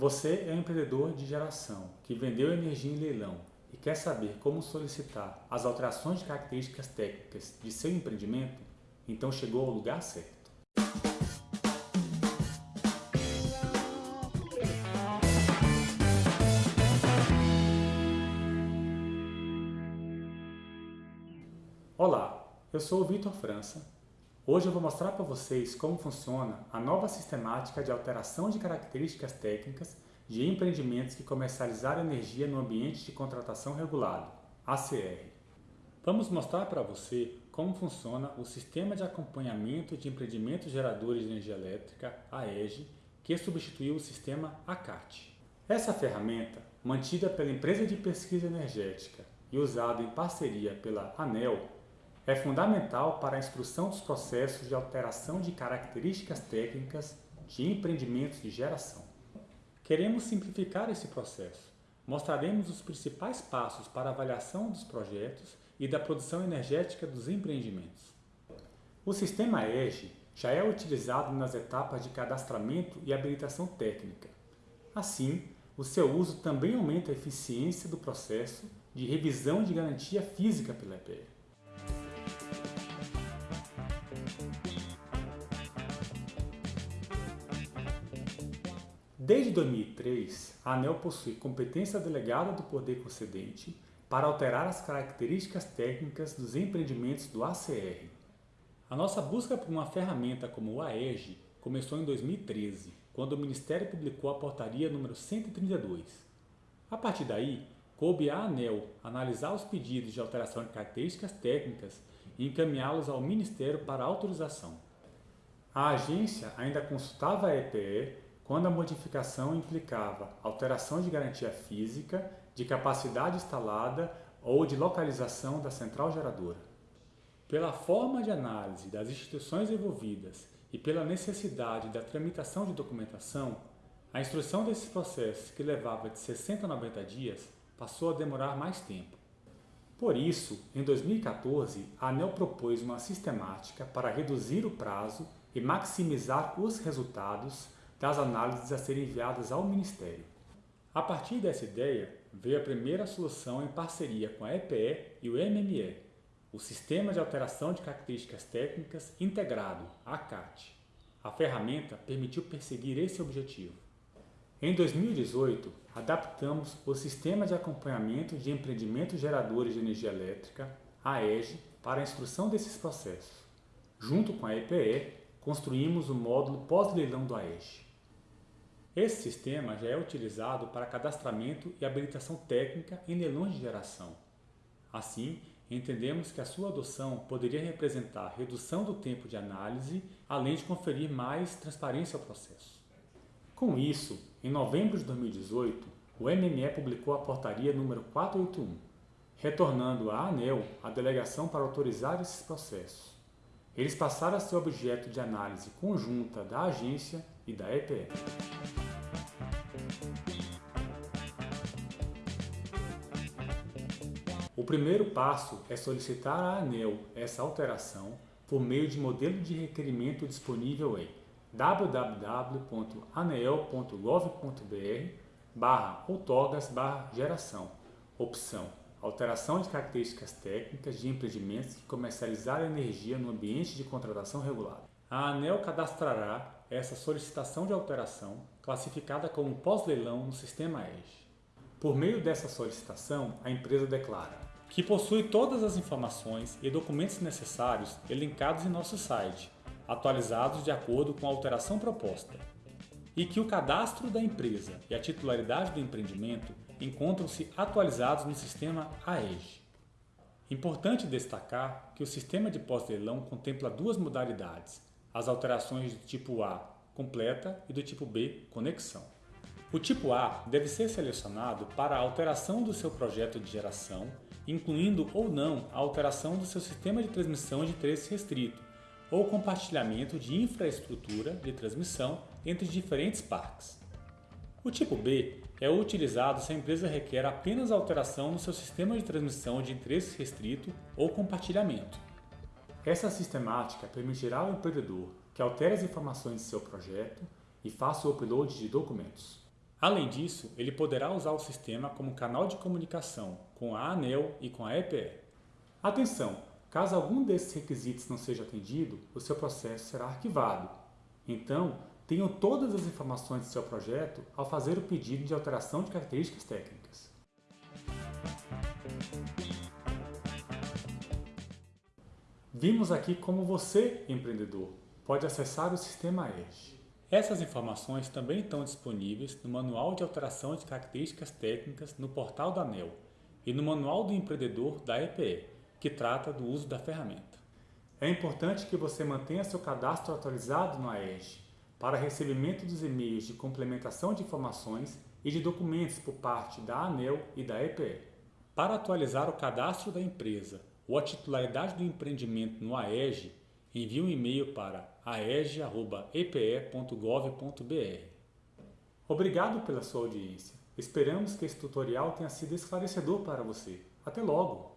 Você é um empreendedor de geração que vendeu energia em leilão e quer saber como solicitar as alterações de características técnicas de seu empreendimento? Então chegou ao lugar certo. Olá, eu sou o Vitor França. Hoje eu vou mostrar para vocês como funciona a nova sistemática de alteração de características técnicas de empreendimentos que comercializaram energia no ambiente de contratação regulado, ACR. Vamos mostrar para você como funciona o Sistema de Acompanhamento de Empreendimentos Geradores de Energia Elétrica, AEG, que substituiu o sistema ACAT. Essa ferramenta, mantida pela Empresa de Pesquisa Energética e usada em parceria pela ANEL, é fundamental para a instrução dos processos de alteração de características técnicas de empreendimentos de geração. Queremos simplificar esse processo. Mostraremos os principais passos para a avaliação dos projetos e da produção energética dos empreendimentos. O sistema EGE já é utilizado nas etapas de cadastramento e habilitação técnica. Assim, o seu uso também aumenta a eficiência do processo de revisão de garantia física pela EPE. Desde 2003, a ANEL possui competência delegada do poder concedente para alterar as características técnicas dos empreendimentos do ACR. A nossa busca por uma ferramenta como o AEG começou em 2013, quando o Ministério publicou a portaria número 132. A partir daí, coube à ANEL analisar os pedidos de alteração de características técnicas e encaminhá-los ao Ministério para autorização. A agência ainda consultava a EPE quando a modificação implicava alteração de garantia física, de capacidade instalada ou de localização da central geradora. Pela forma de análise das instituições envolvidas e pela necessidade da tramitação de documentação, a instrução desses processos, que levava de 60 a 90 dias, passou a demorar mais tempo. Por isso, em 2014, a ANEL propôs uma sistemática para reduzir o prazo e maximizar os resultados das análises a serem enviadas ao Ministério. A partir dessa ideia, veio a primeira solução em parceria com a EPE e o MME, o Sistema de Alteração de Características Técnicas Integrado, ACAT. A ferramenta permitiu perseguir esse objetivo. Em 2018, adaptamos o Sistema de Acompanhamento de Empreendimentos Geradores de Energia Elétrica, AEG, para a instrução desses processos. Junto com a EPE, construímos o módulo pós-leilão do AEG. Esse sistema já é utilizado para cadastramento e habilitação técnica em leilões de geração. Assim, entendemos que a sua adoção poderia representar redução do tempo de análise, além de conferir mais transparência ao processo. Com isso, em novembro de 2018, o MME publicou a portaria número 481, retornando à ANEL a delegação para autorizar esses processos. Eles passaram a ser objeto de análise conjunta da agência e da EPE. O primeiro passo é solicitar à ANEL essa alteração por meio de modelo de requerimento disponível em www.anel.gov.br barra outorgas barra geração, opção alteração de características técnicas de empreendimentos que comercializaram energia no ambiente de contratação regulada. A ANEL cadastrará essa solicitação de alteração, classificada como pós-leilão no sistema EGE. Por meio dessa solicitação, a empresa declara que possui todas as informações e documentos necessários elencados em nosso site, atualizados de acordo com a alteração proposta, e que o cadastro da empresa e a titularidade do empreendimento encontram-se atualizados no sistema AEG. Importante destacar que o sistema de pós-leilão contempla duas modalidades, as alterações do tipo A, completa, e do tipo B, conexão. O tipo A deve ser selecionado para a alteração do seu projeto de geração, incluindo ou não a alteração do seu sistema de transmissão de interesse restrito, ou compartilhamento de infraestrutura de transmissão entre diferentes parques. O tipo B é utilizado se a empresa requer apenas alteração no seu sistema de transmissão de interesse restrito ou compartilhamento. Essa sistemática permitirá ao empreendedor que altere as informações de seu projeto e faça o upload de documentos. Além disso, ele poderá usar o sistema como canal de comunicação com a ANEL e com a EPE. Atenção! Caso algum desses requisitos não seja atendido, o seu processo será arquivado. Então, tenham todas as informações do seu projeto ao fazer o pedido de alteração de características técnicas. Vimos aqui como você, empreendedor, pode acessar o sistema Edge. Essas informações também estão disponíveis no Manual de Alteração de Características Técnicas no portal da ANEL e no Manual do Empreendedor da EPE, que trata do uso da ferramenta. É importante que você mantenha seu cadastro atualizado no AEG para recebimento dos e-mails de complementação de informações e de documentos por parte da ANEL e da EPE. Para atualizar o cadastro da empresa ou a titularidade do empreendimento no AEG, envie um e-mail para aeg.epe.gov.br. Obrigado pela sua audiência. Esperamos que esse tutorial tenha sido esclarecedor para você. Até logo!